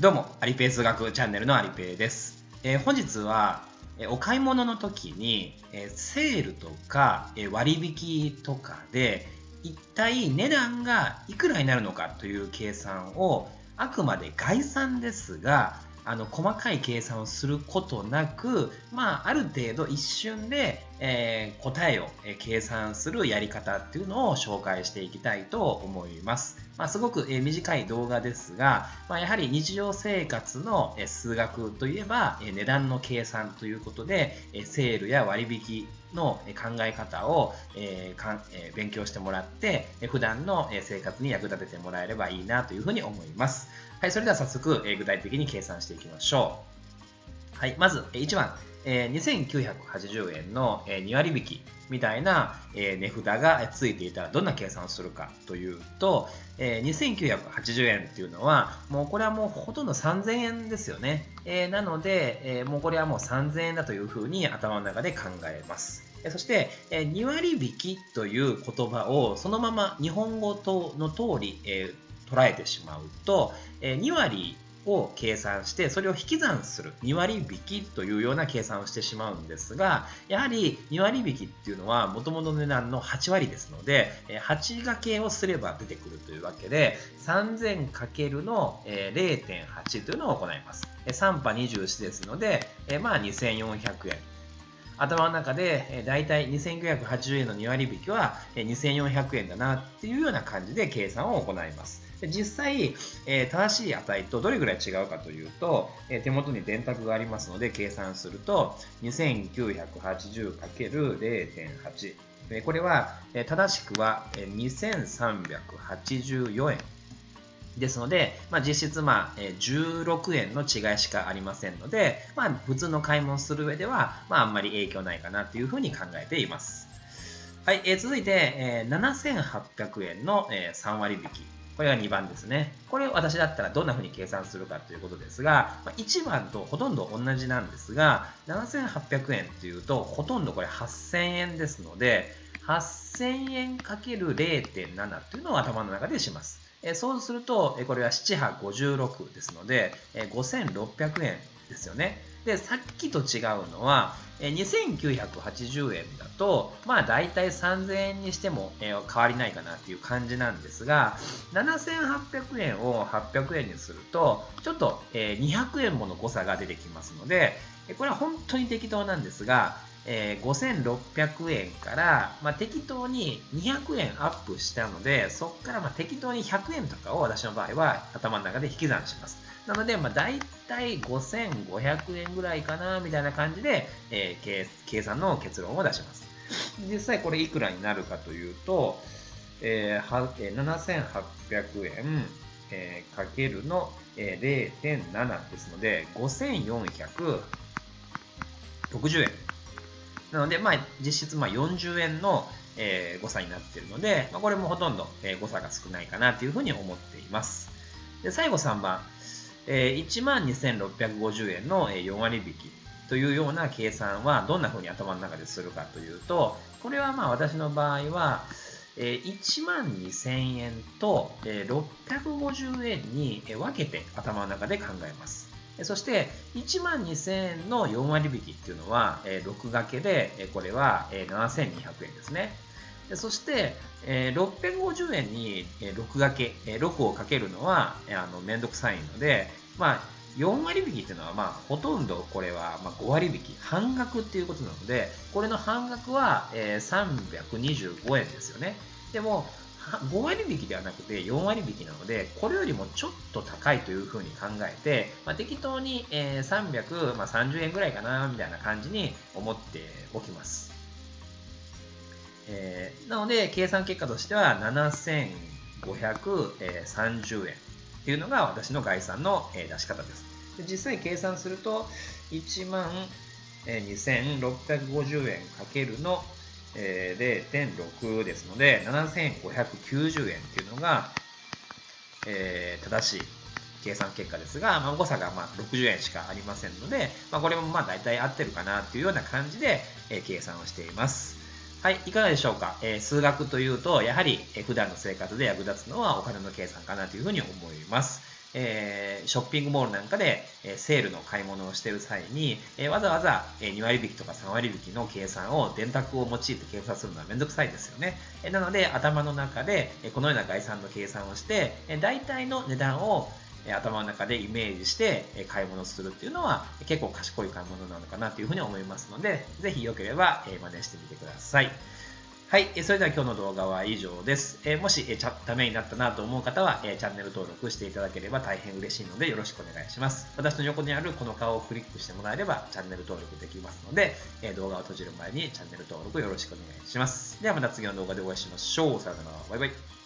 どうも、アリペー数学チャンネルのアリペーです。えー、本日は、えー、お買い物の時に、えー、セールとか、え割引とかで、一体値段がいくらになるのかという計算を、あくまで概算ですが、あの細かい計算をすることなく、まあ、ある程度一瞬で、えー、答えを、計算するやり方っていうのを紹介していきたいと思います。まあ、すごく、え短い動画ですが、まあ、やはり日常生活の、え数学といえば、え値段の計算ということで、えセールや割引の考え方を、えかえ勉強してもらって、普段の生活に役立ててもらえればいいなというふうに思います。はい、それでは早速、え具体的に計算していきましょう。はい、まず、1番、え2980円の、え2割引きみたいな、え値札がついていたらどんな計算をするかというと、え2980円っていうのは、もうこれはもうほとんど3000円ですよね。えなので、えもうこれはもう3000円だというふうに頭の中で考えます。そして、2割引きという言葉をそのまま日本語との通り、え捉えてしまうと、え2割を計算してそれを引き算する2割引きというような計算をしてしまうんですがやはり2割引きっていうのはもともとの値段の8割ですので8掛けをすれば出てくるというわけで 3000× の0.8というのを行います3波24ですのでまあ2400円頭の中で、えー、大体2980円の2割引きは、2400円だなっていうような感じで計算を行います。実際、えー、正しい値とどれぐらい違うかというと、えー、手元に電卓がありますので計算すると 2980×0.8 これは、正しくは2384円ですので、まあ、実質、まあ、16円の違いしかありませんので、まあ、普通の買い物する上では、まあ、あんまり影響ないかなというふうに考えています。はい、えー、続いて、えー、7800円の、えー、3割引き。これが2番ですね。これ私だったらどんな風に計算するかということですが、ま1番とほとんど同じなんですが、7800円っていうと、ほとんどこれ8000円ですので、8000円 ×0.7 というのを頭の中でします。そうすると、これは7波56ですので、5600円ですよね。で、さっきと違うのは、2980円だと、まあ大体3000円にしても変わりないかなっていう感じなんですが、7800円を800円にすると、ちょっと200円もの誤差が出てきますので、これは本当に適当なんですが、えー、5600円から、まあ、適当に200円アップしたので、そこからまあ適当に100円とかを私の場合は頭の中で引き算します。なので、まあ、大体5500円ぐらいかな、みたいな感じで、えー、計算の結論を出します。実際これいくらになるかというと、えー、7800円、えー、かけるの、えー、0.7ですので、5460円。なので、まあ、実質まあ40円の、えー、誤差になっているので、まあ、これもほとんど、えー、誤差が少ないかなというふうに思っています。で最後3番、えー、12,650円の4割引きというような計算はどんなふうに頭の中でするかというと、これはまあ私の場合は、え1万2000円と、え650円に分けて頭の中で考えます。そして、1万2000円の4割引っていうのは、え6掛けで、これは、え7200円ですね。そして、え650円に6掛け、6をかけるのは、あの、めんどくさいので、まあ、4割引っていうのは、まあ、ほとんどこれは、ま5割引、半額っていうことなので、これの半額は、え325円ですよね。でも、5割引きではなくて4割引きなので、これよりもちょっと高いというふうに考えて、まあ、適当に、え330円ぐらいかな、みたいな感じに思っておきます。えー、なので、計算結果としては7530円っていうのが私の概算の出し方です。で実際計算すると、1万2650円かけるのえー、0.6ですので、7590円っていうのが、えー、正しい計算結果ですが、まあ、誤差がまあ60円しかありませんので、まあ、これもまあ大体合ってるかなっていうような感じで、えー、計算をしています。はい、いかがでしょうか、えー、数学というと、やはり、えー、普段の生活で役立つのはお金の計算かなというふうに思います。えー、ショッピングモールなんかで、え、セールの買い物をしてる際に、え、わざわざ、え2割引きとか3割引きの計算を電卓を用いて計算するのはめんどくさいですよね。えなので、頭の中で、えこのような概算の計算をして、え大体の値段を頭の中でイメージして買い物するっていうのは結構賢い買い物なのかなというふうに思いますので、ぜひよければ真似してみてください。はい。それでは今日の動画は以上です。えもし、えためになったなと思う方は、えチャンネル登録していただければ大変嬉しいのでよろしくお願いします。私の横にあるこの顔をクリックしてもらえればチャンネル登録できますので、え動画を閉じる前にチャンネル登録よろしくお願いします。ではまた次の動画でお会いしましょう。さよなら。バイバイ。